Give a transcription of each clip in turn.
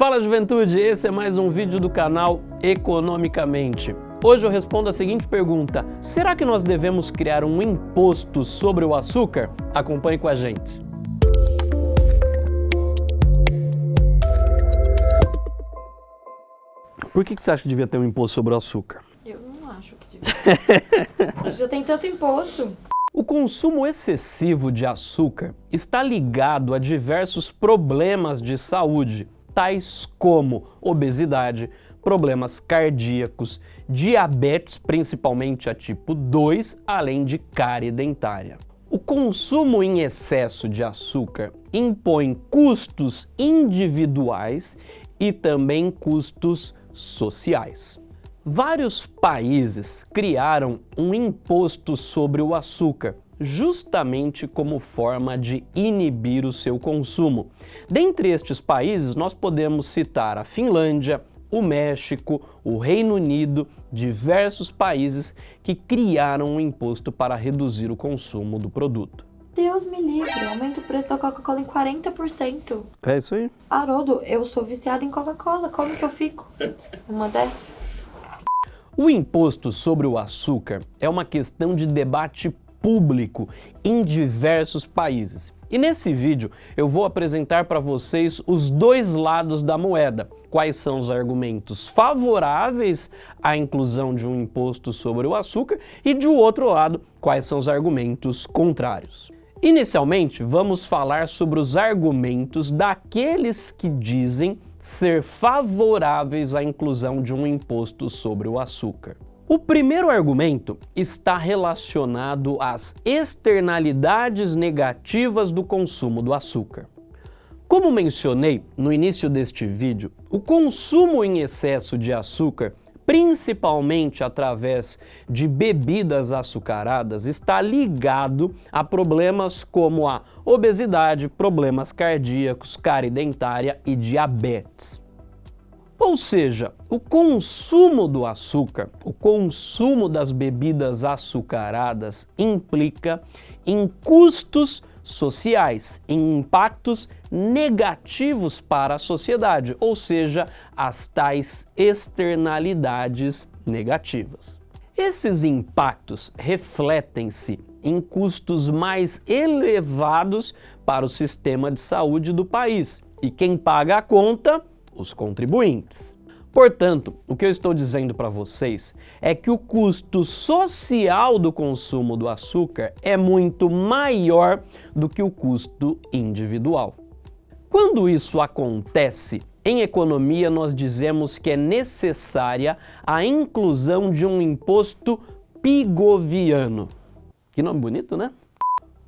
Fala juventude, esse é mais um vídeo do canal Economicamente. Hoje eu respondo a seguinte pergunta, será que nós devemos criar um imposto sobre o açúcar? Acompanhe com a gente. Por que, que você acha que devia ter um imposto sobre o açúcar? Eu não acho que devia. Já tem tanto imposto. O consumo excessivo de açúcar está ligado a diversos problemas de saúde, tais como obesidade, problemas cardíacos, diabetes, principalmente a tipo 2, além de cárie dentária. O consumo em excesso de açúcar impõe custos individuais e também custos sociais. Vários países criaram um imposto sobre o açúcar, justamente como forma de inibir o seu consumo. Dentre estes países, nós podemos citar a Finlândia, o México, o Reino Unido, diversos países que criaram um imposto para reduzir o consumo do produto. Deus me livre, aumenta o preço da Coca-Cola em 40%. É isso aí. Haroldo, eu sou viciada em Coca-Cola, como que eu fico? Uma dessas? O imposto sobre o açúcar é uma questão de debate público em diversos países. E nesse vídeo eu vou apresentar para vocês os dois lados da moeda. Quais são os argumentos favoráveis à inclusão de um imposto sobre o açúcar e, de outro lado, quais são os argumentos contrários. Inicialmente, vamos falar sobre os argumentos daqueles que dizem ser favoráveis à inclusão de um imposto sobre o açúcar. O primeiro argumento está relacionado às externalidades negativas do consumo do açúcar. Como mencionei no início deste vídeo, o consumo em excesso de açúcar principalmente através de bebidas açucaradas, está ligado a problemas como a obesidade, problemas cardíacos, cárie dentária e diabetes. Ou seja, o consumo do açúcar, o consumo das bebidas açucaradas implica em custos sociais, em impactos negativos para a sociedade, ou seja, as tais externalidades negativas. Esses impactos refletem-se em custos mais elevados para o sistema de saúde do país. E quem paga a conta? Os contribuintes. Portanto, o que eu estou dizendo para vocês é que o custo social do consumo do açúcar é muito maior do que o custo individual. Quando isso acontece, em economia nós dizemos que é necessária a inclusão de um imposto pigoviano. Que nome bonito, né?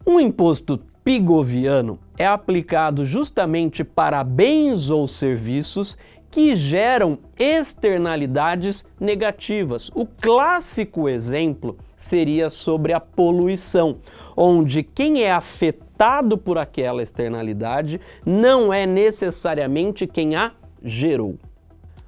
Um imposto pigoviano é aplicado justamente para bens ou serviços que geram externalidades negativas. O clássico exemplo seria sobre a poluição, onde quem é afetado por aquela externalidade não é necessariamente quem a gerou.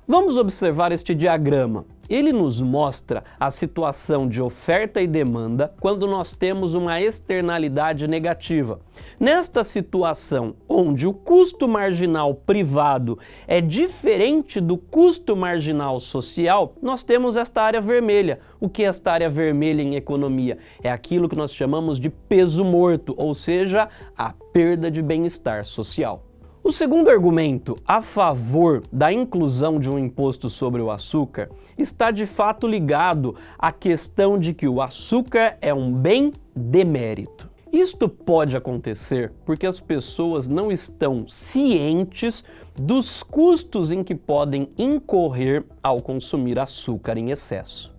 Vamos observar este diagrama. Ele nos mostra a situação de oferta e demanda quando nós temos uma externalidade negativa. Nesta situação, onde o custo marginal privado é diferente do custo marginal social, nós temos esta área vermelha. O que é esta área vermelha em economia? É aquilo que nós chamamos de peso morto, ou seja, a perda de bem-estar social. O segundo argumento a favor da inclusão de um imposto sobre o açúcar está de fato ligado à questão de que o açúcar é um bem demérito. Isto pode acontecer porque as pessoas não estão cientes dos custos em que podem incorrer ao consumir açúcar em excesso.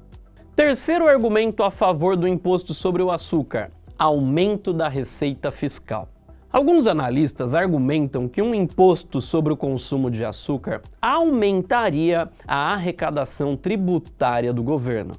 Terceiro argumento a favor do imposto sobre o açúcar, aumento da receita fiscal. Alguns analistas argumentam que um imposto sobre o consumo de açúcar aumentaria a arrecadação tributária do governo.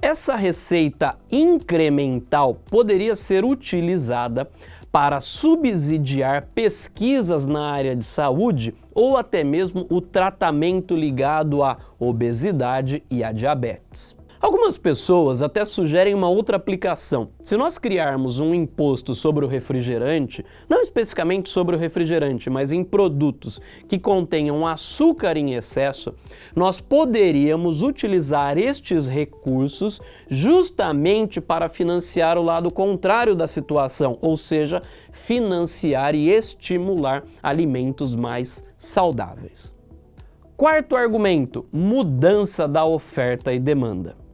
Essa receita incremental poderia ser utilizada para subsidiar pesquisas na área de saúde ou até mesmo o tratamento ligado à obesidade e à diabetes. Algumas pessoas até sugerem uma outra aplicação. Se nós criarmos um imposto sobre o refrigerante, não especificamente sobre o refrigerante, mas em produtos que contenham açúcar em excesso, nós poderíamos utilizar estes recursos justamente para financiar o lado contrário da situação, ou seja, financiar e estimular alimentos mais saudáveis. Quarto argumento, mudança da oferta e demanda.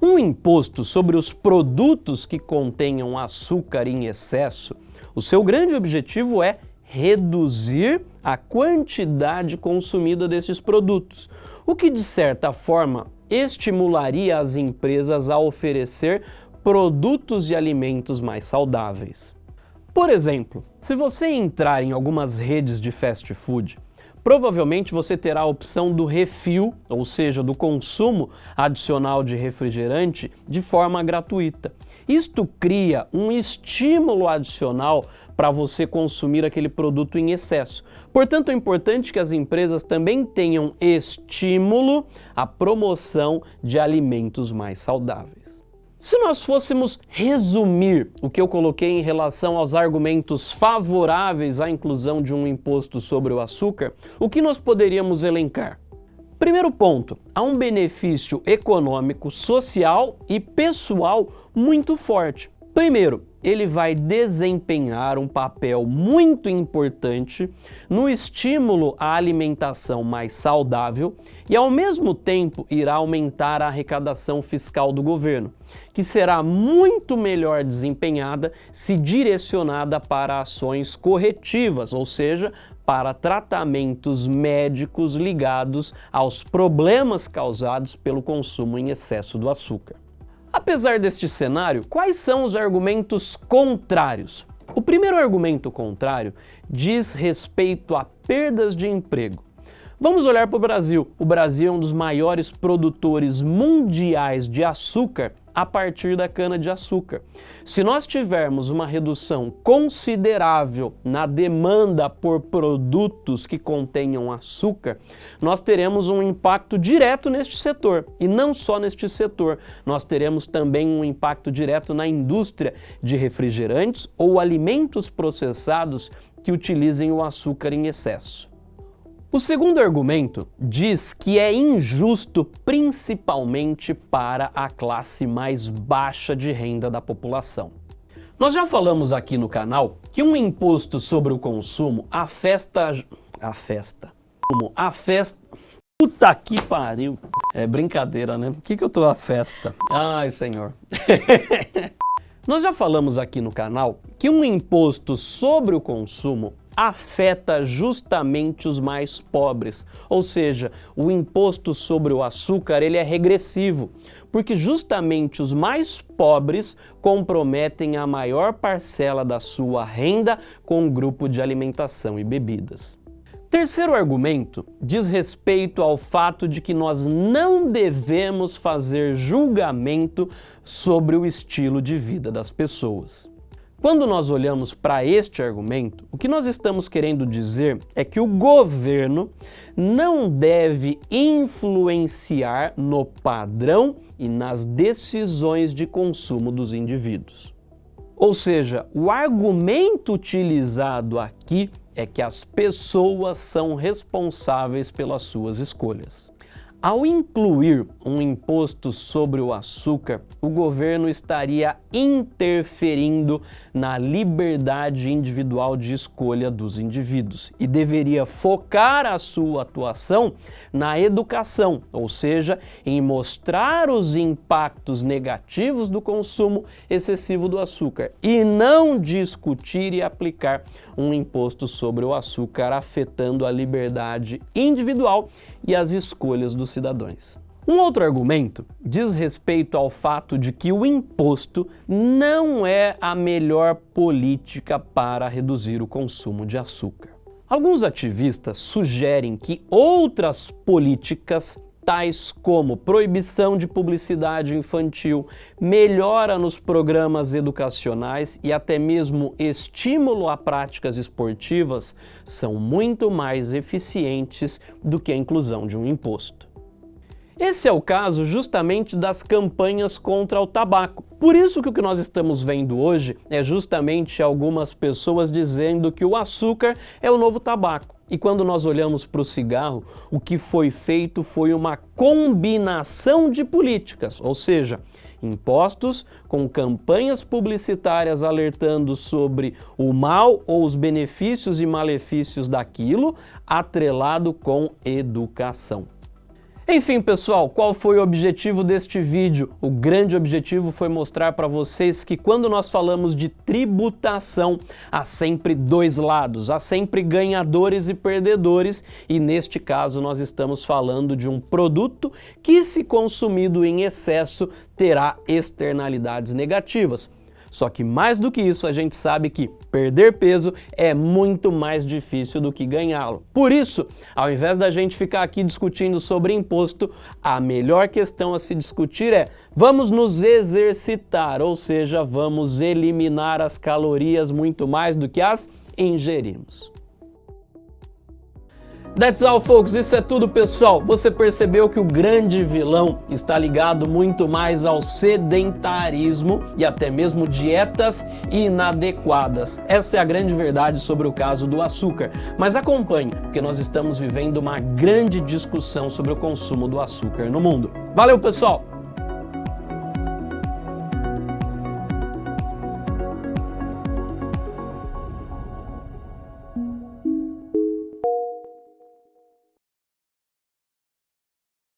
Um imposto sobre os produtos que contenham açúcar em excesso, o seu grande objetivo é reduzir a quantidade consumida desses produtos, o que de certa forma estimularia as empresas a oferecer produtos e alimentos mais saudáveis. Por exemplo, se você entrar em algumas redes de fast food, provavelmente você terá a opção do refil, ou seja, do consumo adicional de refrigerante de forma gratuita. Isto cria um estímulo adicional para você consumir aquele produto em excesso. Portanto, é importante que as empresas também tenham estímulo à promoção de alimentos mais saudáveis. Se nós fôssemos resumir o que eu coloquei em relação aos argumentos favoráveis à inclusão de um imposto sobre o açúcar, o que nós poderíamos elencar? Primeiro ponto, há um benefício econômico, social e pessoal muito forte. Primeiro, ele vai desempenhar um papel muito importante no estímulo à alimentação mais saudável e, ao mesmo tempo, irá aumentar a arrecadação fiscal do governo, que será muito melhor desempenhada se direcionada para ações corretivas, ou seja, para tratamentos médicos ligados aos problemas causados pelo consumo em excesso do açúcar. Apesar deste cenário, quais são os argumentos contrários? O primeiro argumento contrário diz respeito a perdas de emprego. Vamos olhar para o Brasil. O Brasil é um dos maiores produtores mundiais de açúcar a partir da cana-de-açúcar. Se nós tivermos uma redução considerável na demanda por produtos que contenham açúcar, nós teremos um impacto direto neste setor. E não só neste setor, nós teremos também um impacto direto na indústria de refrigerantes ou alimentos processados que utilizem o açúcar em excesso. O segundo argumento diz que é injusto principalmente para a classe mais baixa de renda da população. Nós já falamos aqui no canal que um imposto sobre o consumo afeta... a festa... Puta que pariu! É brincadeira, né? O que que eu tô a festa? Ai, senhor. Nós já falamos aqui no canal que um imposto sobre o consumo afeta justamente os mais pobres. Ou seja, o imposto sobre o açúcar ele é regressivo, porque justamente os mais pobres comprometem a maior parcela da sua renda com o grupo de alimentação e bebidas. Terceiro argumento diz respeito ao fato de que nós não devemos fazer julgamento sobre o estilo de vida das pessoas. Quando nós olhamos para este argumento, o que nós estamos querendo dizer é que o governo não deve influenciar no padrão e nas decisões de consumo dos indivíduos. Ou seja, o argumento utilizado aqui é que as pessoas são responsáveis pelas suas escolhas. Ao incluir um imposto sobre o açúcar, o governo estaria interferindo na liberdade individual de escolha dos indivíduos e deveria focar a sua atuação na educação, ou seja, em mostrar os impactos negativos do consumo excessivo do açúcar e não discutir e aplicar um imposto sobre o açúcar afetando a liberdade individual e as escolhas dos cidadãos. Um outro argumento diz respeito ao fato de que o imposto não é a melhor política para reduzir o consumo de açúcar. Alguns ativistas sugerem que outras políticas tais como proibição de publicidade infantil, melhora nos programas educacionais e até mesmo estímulo a práticas esportivas são muito mais eficientes do que a inclusão de um imposto. Esse é o caso justamente das campanhas contra o tabaco. Por isso que o que nós estamos vendo hoje é justamente algumas pessoas dizendo que o açúcar é o novo tabaco. E quando nós olhamos para o cigarro, o que foi feito foi uma combinação de políticas, ou seja, impostos com campanhas publicitárias alertando sobre o mal ou os benefícios e malefícios daquilo, atrelado com educação. Enfim, pessoal, qual foi o objetivo deste vídeo? O grande objetivo foi mostrar para vocês que quando nós falamos de tributação, há sempre dois lados, há sempre ganhadores e perdedores, e neste caso nós estamos falando de um produto que, se consumido em excesso, terá externalidades negativas. Só que mais do que isso, a gente sabe que perder peso é muito mais difícil do que ganhá-lo. Por isso, ao invés da gente ficar aqui discutindo sobre imposto, a melhor questão a se discutir é vamos nos exercitar, ou seja, vamos eliminar as calorias muito mais do que as ingerimos. That's all, folks. Isso é tudo, pessoal. Você percebeu que o grande vilão está ligado muito mais ao sedentarismo e até mesmo dietas inadequadas. Essa é a grande verdade sobre o caso do açúcar. Mas acompanhe, porque nós estamos vivendo uma grande discussão sobre o consumo do açúcar no mundo. Valeu, pessoal!